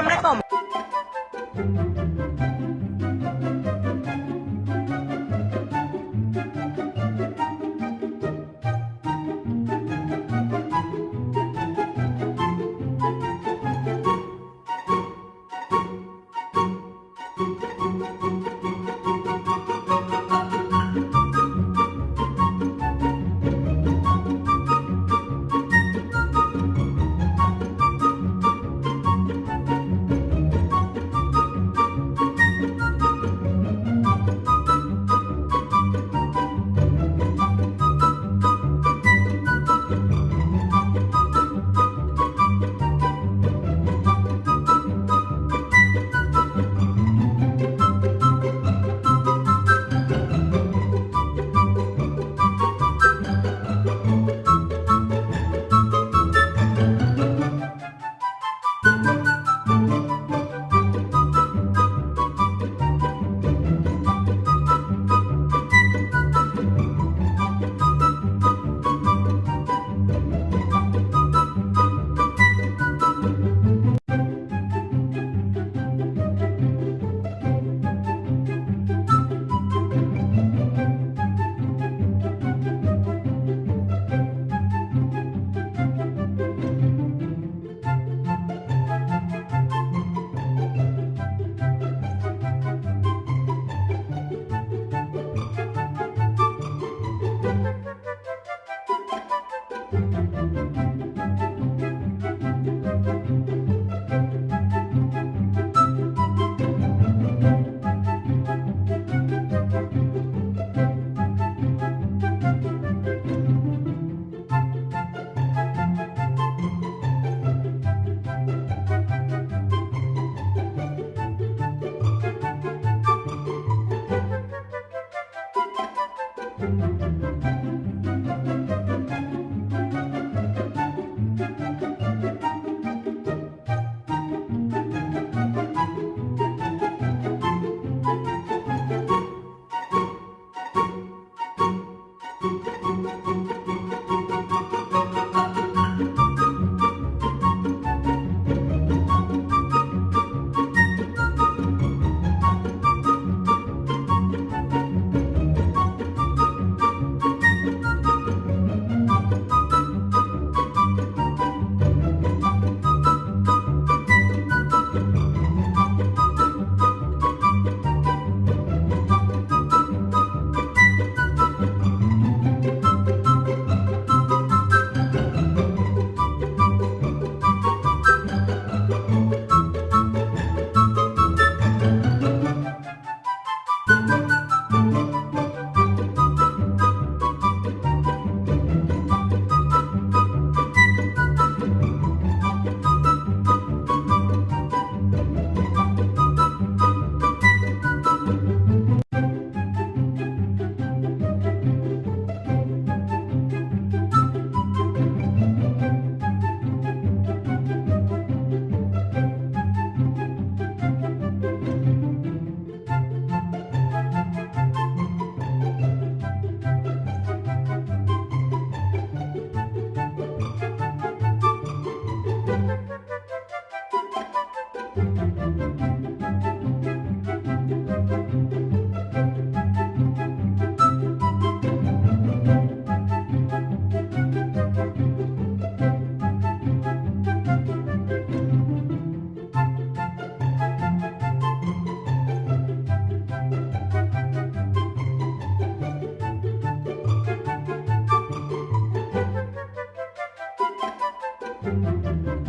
Assalamualaikum. Thank you.